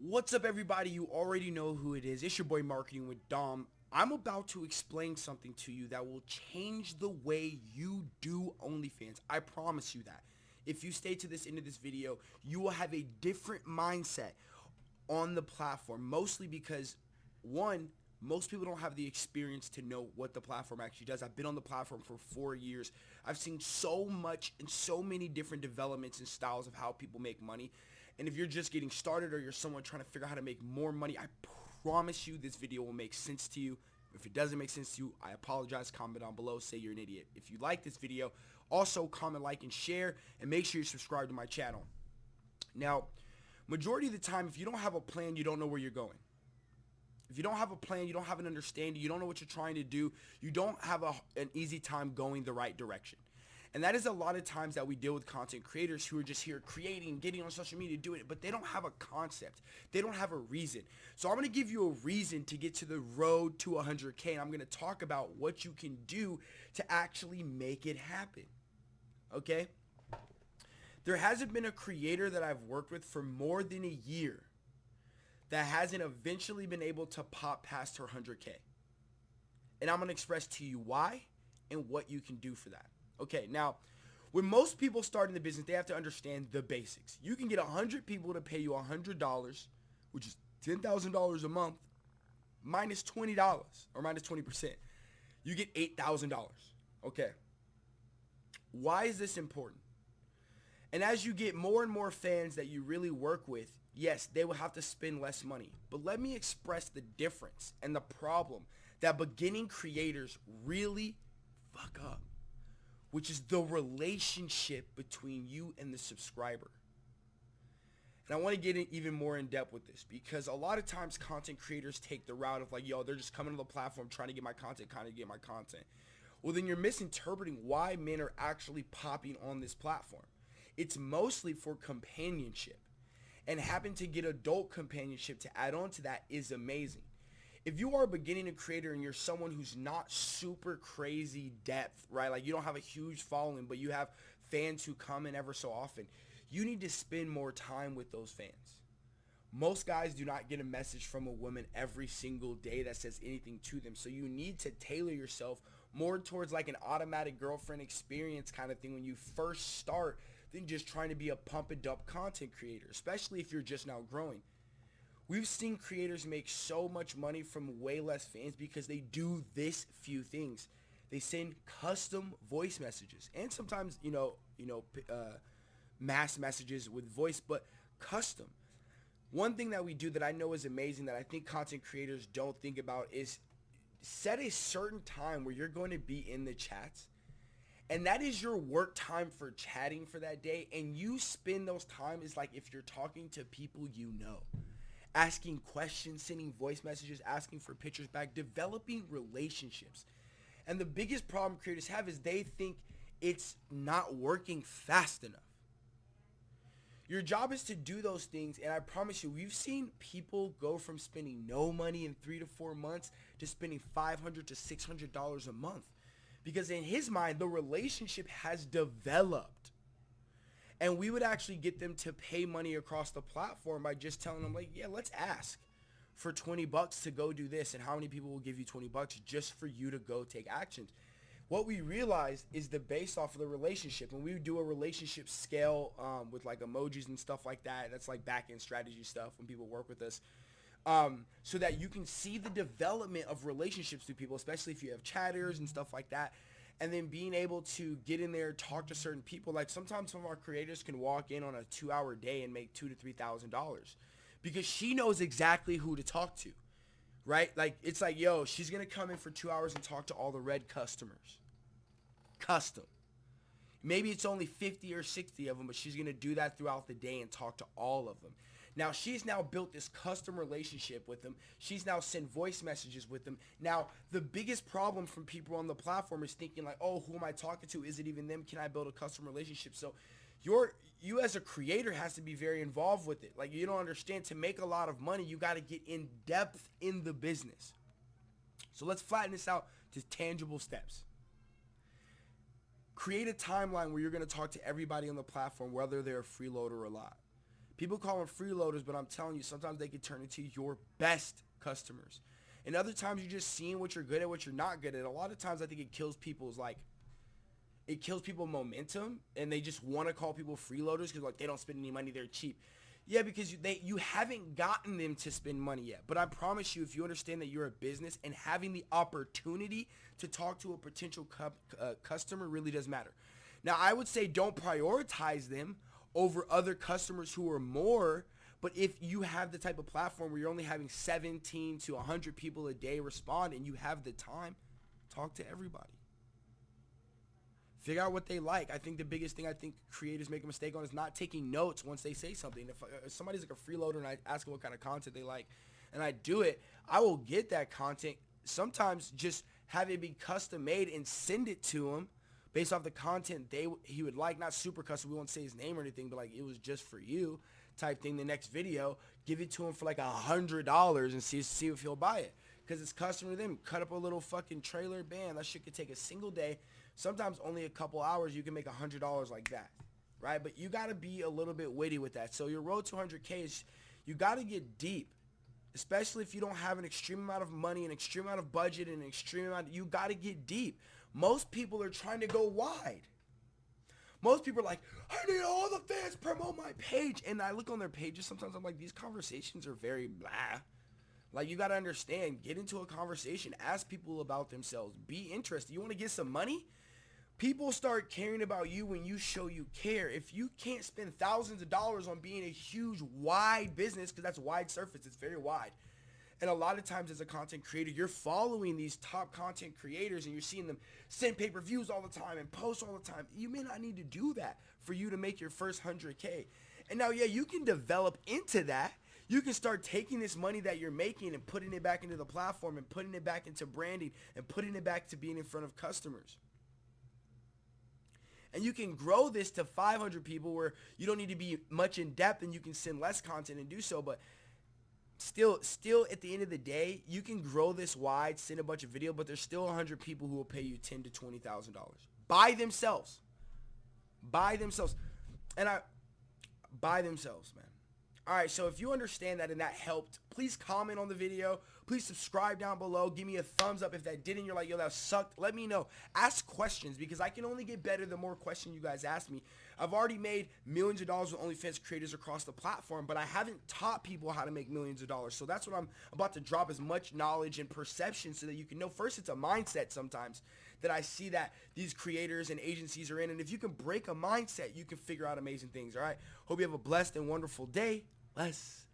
What's up, everybody? You already know who it is. It's your boy Marketing with Dom. I'm about to explain something to you that will change the way you do OnlyFans. I promise you that. If you stay to this end of this video, you will have a different mindset on the platform. Mostly because, one, most people don't have the experience to know what the platform actually does. I've been on the platform for four years. I've seen so much and so many different developments and styles of how people make money and if you're just getting started or you're someone trying to figure out how to make more money, I promise you this video will make sense to you. If it doesn't make sense to you, I apologize. Comment down below. Say you're an idiot. If you like this video, also comment, like, and share. And make sure you subscribe to my channel. Now, majority of the time, if you don't have a plan, you don't know where you're going. If you don't have a plan, you don't have an understanding, you don't know what you're trying to do, you don't have a, an easy time going the right direction. And that is a lot of times that we deal with content creators who are just here creating, getting on social media, doing it, but they don't have a concept. They don't have a reason. So I'm going to give you a reason to get to the road to 100K. And I'm going to talk about what you can do to actually make it happen. Okay? There hasn't been a creator that I've worked with for more than a year that hasn't eventually been able to pop past her 100K. And I'm going to express to you why and what you can do for that. Okay, now, when most people start in the business, they have to understand the basics. You can get 100 people to pay you $100, which is $10,000 a month, minus $20 or minus 20%. You get $8,000. Okay. Why is this important? And as you get more and more fans that you really work with, yes, they will have to spend less money. But let me express the difference and the problem that beginning creators really fuck up which is the relationship between you and the subscriber. And I want to get in even more in depth with this because a lot of times content creators take the route of like, yo, they're just coming to the platform trying to get my content, kind of get my content. Well, then you're misinterpreting why men are actually popping on this platform. It's mostly for companionship. And having to get adult companionship to add on to that is amazing if you are a beginning creator and you're someone who's not super crazy depth, right? Like you don't have a huge following, but you have fans who come in ever so often, you need to spend more time with those fans. Most guys do not get a message from a woman every single day that says anything to them. So you need to tailor yourself more towards like an automatic girlfriend experience kind of thing when you first start than just trying to be a pump and dump content creator, especially if you're just now growing. We've seen creators make so much money from way less fans because they do this few things. They send custom voice messages and sometimes, you know, you know, uh, mass messages with voice, but custom. One thing that we do that I know is amazing that I think content creators don't think about is set a certain time where you're going to be in the chats and that is your work time for chatting for that day and you spend those time is like if you're talking to people you know asking questions, sending voice messages, asking for pictures back, developing relationships. And the biggest problem creators have is they think it's not working fast enough. Your job is to do those things, and I promise you, we've seen people go from spending no money in three to four months to spending $500 to $600 a month. Because in his mind, the relationship has developed and we would actually get them to pay money across the platform by just telling them like yeah let's ask for 20 bucks to go do this and how many people will give you 20 bucks just for you to go take actions. What we realized is the based off of the relationship and we do a relationship scale um, with like emojis and stuff like that. That's like back end strategy stuff when people work with us. Um, so that you can see the development of relationships with people especially if you have chatters and stuff like that and then being able to get in there, talk to certain people. Like sometimes some of our creators can walk in on a two hour day and make two to three thousand dollars because she knows exactly who to talk to. Right? Like it's like, yo, she's gonna come in for two hours and talk to all the red customers. Custom. Maybe it's only 50 or 60 of them, but she's gonna do that throughout the day and talk to all of them. Now she's now built this custom relationship with them. She's now sent voice messages with them. Now the biggest problem from people on the platform is thinking like, oh, who am I talking to? Is it even them? Can I build a custom relationship? So your you as a creator has to be very involved with it. Like you don't understand to make a lot of money, you got to get in depth in the business. So let's flatten this out to tangible steps. Create a timeline where you're going to talk to everybody on the platform, whether they're a freeloader or not People call them freeloaders, but I'm telling you, sometimes they can turn into your best customers. And other times you're just seeing what you're good at, what you're not good at. A lot of times I think it kills people's like it kills people momentum and they just want to call people freeloaders because like they don't spend any money, they're cheap. Yeah, because you, they you haven't gotten them to spend money yet. But I promise you, if you understand that you're a business and having the opportunity to talk to a potential cu- uh, customer really does matter. Now, I would say don't prioritize them over other customers who are more. But if you have the type of platform where you're only having 17 to 100 people a day respond and you have the time, talk to everybody. Figure out what they like. I think the biggest thing I think creators make a mistake on is not taking notes once they say something. If, uh, if somebody's like a freeloader and I ask them what kind of content they like and I do it, I will get that content. Sometimes just have it be custom made and send it to them based off the content they he would like. Not super custom. We won't say his name or anything, but like it was just for you type thing. The next video, give it to him for like a hundred dollars and see see if he'll buy it because it's custom to them. Cut up a little fucking trailer band. That shit could take a single day sometimes only a couple hours you can make a hundred dollars like that right but you got to be a little bit witty with that so your road to 100k is you got to get deep especially if you don't have an extreme amount of money an extreme amount of budget and an extreme amount you got to get deep most people are trying to go wide most people are like i need all the fans promote my page and i look on their pages sometimes i'm like these conversations are very blah like you got to understand get into a conversation ask people about themselves be interested you want to get some money People start caring about you when you show you care. If you can't spend thousands of dollars on being a huge, wide business, because that's wide surface, it's very wide. And a lot of times as a content creator, you're following these top content creators and you're seeing them send pay-per-views all the time and post all the time. You may not need to do that for you to make your first 100K. And now, yeah, you can develop into that. You can start taking this money that you're making and putting it back into the platform and putting it back into branding and putting it back to being in front of customers and you can grow this to 500 people where you don't need to be much in depth and you can send less content and do so but still still at the end of the day you can grow this wide send a bunch of video but there's still 100 people who will pay you 10 to 20 thousand dollars. By themselves. By themselves. And i by themselves man. All right, so if you understand that and that helped, please comment on the video. Please subscribe down below. Give me a thumbs up if that didn't. You're like, yo, that sucked. Let me know. Ask questions because I can only get better the more questions you guys ask me. I've already made millions of dollars with OnlyFans creators across the platform, but I haven't taught people how to make millions of dollars. So that's what I'm about to drop as much knowledge and perception so that you can know. First, it's a mindset sometimes that I see that these creators and agencies are in. And if you can break a mindset, you can figure out amazing things. All right. Hope you have a blessed and wonderful day less